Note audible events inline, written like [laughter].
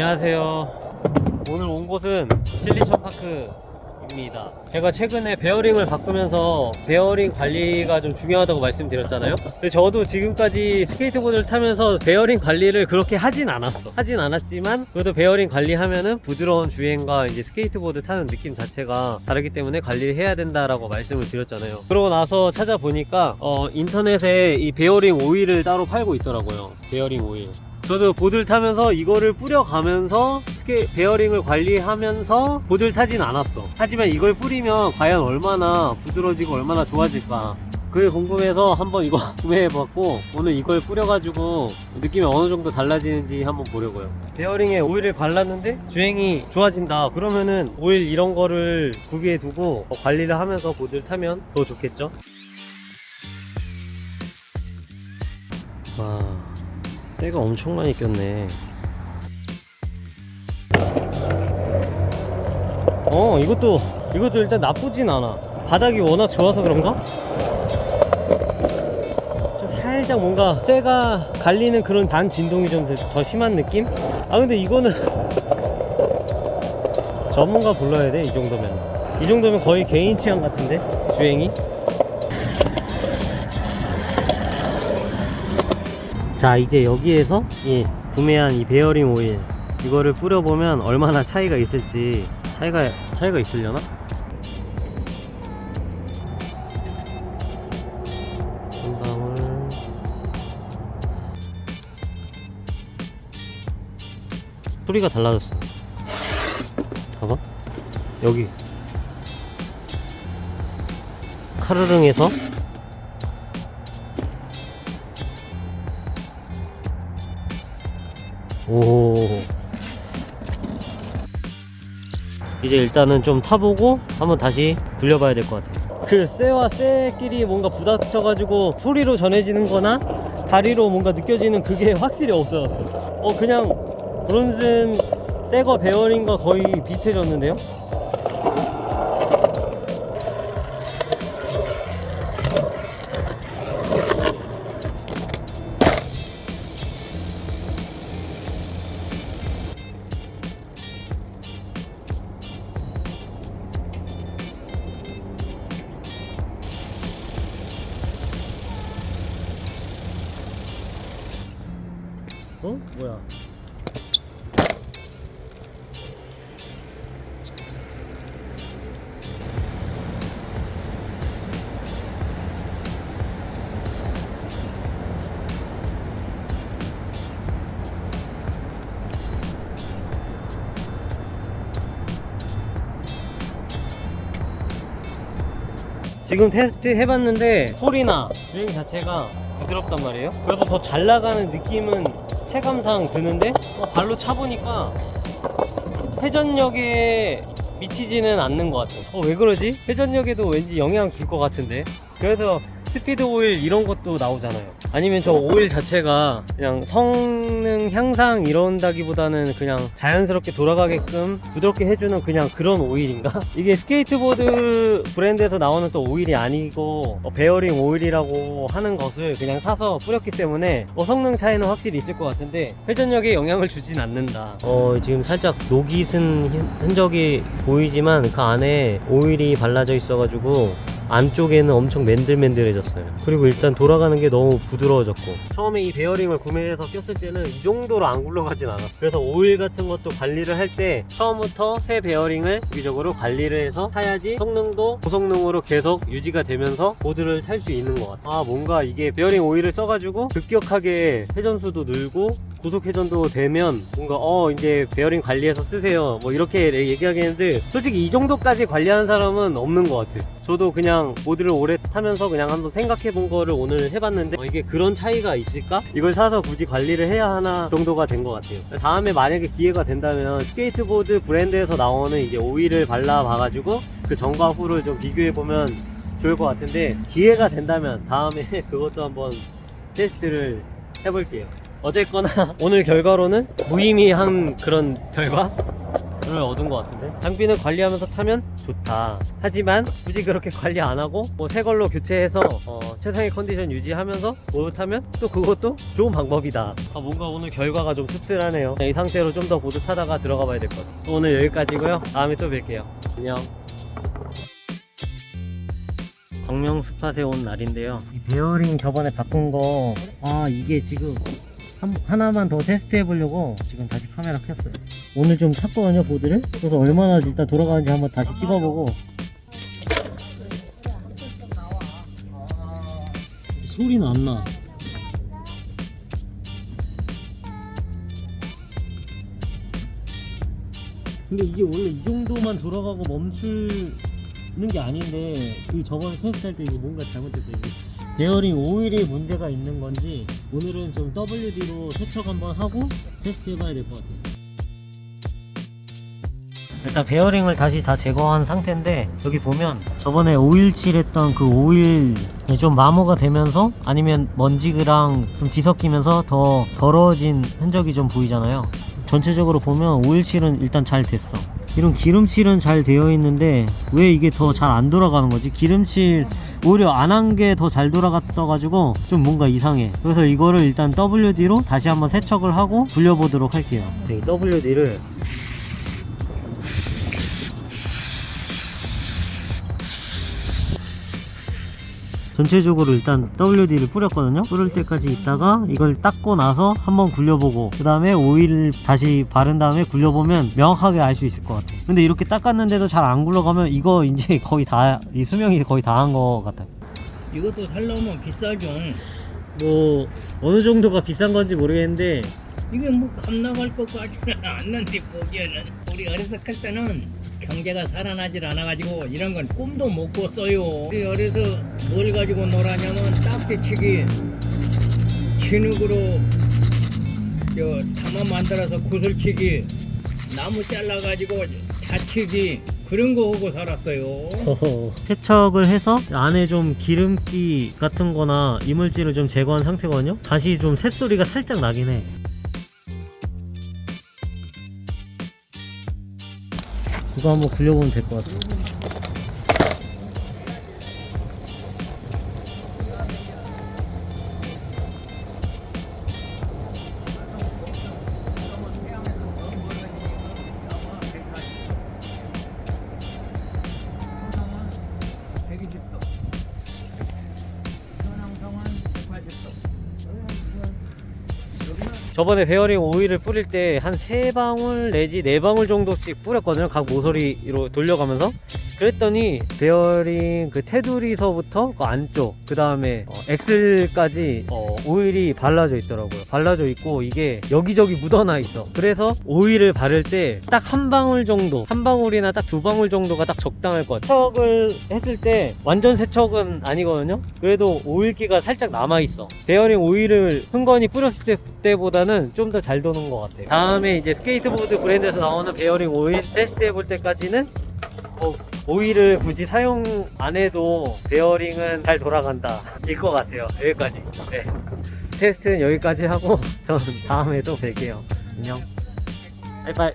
안녕하세요. 오늘 온 곳은 실리천 파크입니다. 제가 최근에 베어링을 바꾸면서 베어링 관리가 좀 중요하다고 말씀드렸잖아요. 근데 저도 지금까지 스케이트보드를 타면서 베어링 관리를 그렇게 하진 않았어. 하진 않았지만 그래도 베어링 관리하면은 부드러운 주행과 이제 스케이트보드 타는 느낌 자체가 다르기 때문에 관리를 해야 된다라고 말씀을 드렸잖아요. 그러고 나서 찾아보니까 어, 인터넷에 이 베어링 오일을 따로 팔고 있더라고요. 베어링 오일. 저도 보드를 타면서 이거를 뿌려가면서 스케 베어링을 관리하면서 보드를 타진 않았어. 하지만 이걸 뿌리면 과연 얼마나 부드러지고 얼마나 좋아질까. 그게 궁금해서 한번 이거 [laughs] 구매해봤고 오늘 이걸 뿌려가지고 느낌이 어느 정도 달라지는지 한번 보려고요. 베어링에 오일을 발랐는데 주행이 좋아진다. 그러면은 오일 이런 거를 구비해 두고 어, 관리를 하면서 보드를 타면 더 좋겠죠 때가 엄청 많이 꼈네 어 이것도 이것도 일단 나쁘진 않아 바닥이 워낙 좋아서 그런가? 좀 살짝 뭔가 쇠가 갈리는 그런 잔 진동이 좀 더 심한 느낌? 아 근데 이거는 전문가 불러야 돼 이 정도면 이 정도면 거의 개인 취향 같은데 주행이 자 이제 여기에서 이 구매한 이 베어링 오일 이거를 뿌려보면 얼마나 차이가 있을지 차이가 차이가 있으려나? 소리가 달라졌어. 봐봐. 여기. 카르릉에서 오. 이제 일단은 좀 타보고 한번 다시 돌려봐야 될 것 같아요. 그 쇠와 쇠끼리 뭔가 부닥쳐가지고 소리로 전해지는 거나 다리로 뭔가 느껴지는 그게 확실히 없어졌어 어 그냥 브론슨 새거 베어링과 거의 비슷해졌는데요 어? 뭐야 지금 테스트 해봤는데 소리나 주행 자체가 부드럽단 말이에요 그래서 더 잘 나가는 느낌은 체감상 드는데 어, 발로 차보니까 회전력에 미치지는 않는 것 같아요 어, 왜 그러지? 회전력에도 왠지 영향 줄 것 같은데 그래서 스피드 오일 이런 것도 나오잖아요 아니면 저 오일 자체가 그냥 성능 향상 이런다기보다는 그냥 자연스럽게 돌아가게끔 부드럽게 해주는 그냥 그런 오일인가? [laughs] 이게 스케이트보드 브랜드에서 나오는 또 오일이 아니고 어, 베어링 오일이라고 하는 것을 그냥 사서 뿌렸기 때문에 어, 성능 차이는 확실히 있을 것 같은데 회전력에 영향을 주진 않는다 어 지금 살짝 녹이 쓴 흔- 흔적이 보이지만 그 안에 오일이 발라져 있어 가지고 안쪽에는 엄청 맨들맨들해졌어요. 그리고 일단 돌아가는 게 너무 부드러워졌고. 처음에 이 베어링을 구매해서 꼈을 때는 이 정도로 안 굴러가진 않았어 그래서 오일 같은 것도 관리를 할 때 처음부터 새 베어링을 주기적으로 관리를 해서 타야지 성능도 고성능으로 계속 유지가 되면서 보드를 탈 수 있는 것 같아 아 뭔가 이게 베어링 오일을 써가지고 급격하게 회전수도 늘고 고속 회전도 되면 뭔가 어 이제 베어링 관리해서 쓰세요. 뭐 이렇게 얘기하겠는데 솔직히 이 정도까지 관리하는 사람은 없는 것 같아 저도 그냥 보드를 오래 타면서 그냥 한번 생각해 본 거를 오늘 해봤는데 어, 이게 그런 차이가 있을까? 이걸 사서 굳이 관리를 해야 하나 정도가 된 것 같아요. 다음에 만약에 기회가 된다면 스케이트보드 브랜드에서 나오는 이제 오일을 발라 봐가지고 그 전과 후를 좀 비교해 보면 좋을 것 같은데 기회가 된다면 다음에 [laughs] 그것도 한번 테스트를 해볼게요 어쨌거나 [laughs] 오늘 결과로는 무의미한 그런 결과? 를 얻은 것 같은데. 장비는 관리하면서 타면 좋다. 하지만 굳이 그렇게 관리 안 하고 뭐 새 걸로 교체해서 어, 최상의 컨디션 유지하면서 타면 또 그것도 좋은 방법이다. 아, 뭔가 오늘 결과가 좀 씁쓸하네요. 이 상태로 좀더 보드 타다가 들어가 봐야 될 것 같아요. 오늘 여기까지고요. 다음에 또 뵐게요. 안녕. 광명 spot에 온 날인데요. 이 베어링 저번에 바꾼 거 아 이게 지금 한, 하나만 더 테스트 해 보려고 지금 다시 카메라 켰어요. 오늘 좀 탔거든요 보드를? 그래서 얼마나 일단 돌아가는지 한번 다시 찍어보고. 소리는 안나? 근데 이게 원래 이 정도만 돌아가고 멈추는 게 아닌데 그 저번에 테스트할 때 이거 뭔가 잘못됐어요 이게 베어링 오일이 문제가 있는 건지 오늘은 좀 WD로 세척 한번 하고 테스트 해봐야 될 것 같아요. 일단 베어링을 다시 다 제거한 상태인데 여기 보면 저번에 오일 칠했던 그 오일이 좀 마모가 되면서 아니면 먼지랑 좀 뒤섞이면서 더 더러워진 흔적이 좀 보이잖아요. 전체적으로 보면 오일칠은 일단 잘 됐어 이런 기름칠은 잘 되어 있는데 왜 이게 더 잘 안 돌아가는 거지? 기름칠 오히려 안 한 게 더 잘 돌아갔어 가지고 좀 뭔가 이상해. 그래서 이거를 일단 WD로 다시 한번 세척을 하고 굴려보도록 할게요. 이 WD를 전체적으로 일단 WD를 뿌렸거든요. 뿌릴 때까지 있다가 이걸 닦고 나서 한번 굴려보고 그 다음에 오일 다시 바른 다음에 굴려보면 명확하게 알 수 있을 것 같아요. 근데 이렇게 닦았는데도 잘 안 굴러가면 이거 이제 [laughs] 거의 다 이 수명이 거의 다 한 것 같아요. 이것도 살려면 비싸죠. 뭐 어느 정도가 비싼 건지 모르겠는데. 이게 뭐 감나갈 것 같지는 않는데 보기에는. 우리 어렸을 때는 경제가 살아나질 않아가지고 이런 건 꿈도 못 꿨어요. 어려서 뭘 가지고 놀았냐면 딱지치기, 진흙으로 저 담아 만들어서 구슬치기, 나무 잘라가지고 자치기 그런 거 하고 살았어요. 세척을 해서 안에 좀 기름기 같은 거나 이물질을 좀 제거한 상태거든요 다시 좀 새소리가 살짝 나긴 해 이거 한번 굴려보면 될 것 같아요 저번에 베어링 오일을 뿌릴 때 한 세방울 내지 네방울 정도씩 뿌렸거든요. 각 모서리로 돌려가면서 그랬더니 베어링 그 테두리서부터 그 안쪽 그 다음에 어, axle까지 어, 오일이 발라져 있더라고요. 발라져 있고 이게 여기저기 묻어나 있어. 그래서 오일을 바를 때 딱 한 방울 정도 한 방울이나 딱 두 방울 정도가 딱 적당할 것 같아요 세척을 했을 때 완전 세척은 아니거든요. 그래도 오일기가 살짝 남아있어. 베어링 오일을 흥건히 뿌렸을 때, 때보다는 좀 더 잘 도는 것 같아요. 다음에 이제 스케이트보드 브랜드에서 나오는 베어링 오일 테스트 해볼 때까지는 뭐 오일을 굳이 사용 안 해도 베어링은 잘 돌아간다. 일 것 같아요. 여기까지. 네. 테스트는 여기까지 하고 [laughs] 저는 다음에 또 뵐게요. 안녕. 바이바이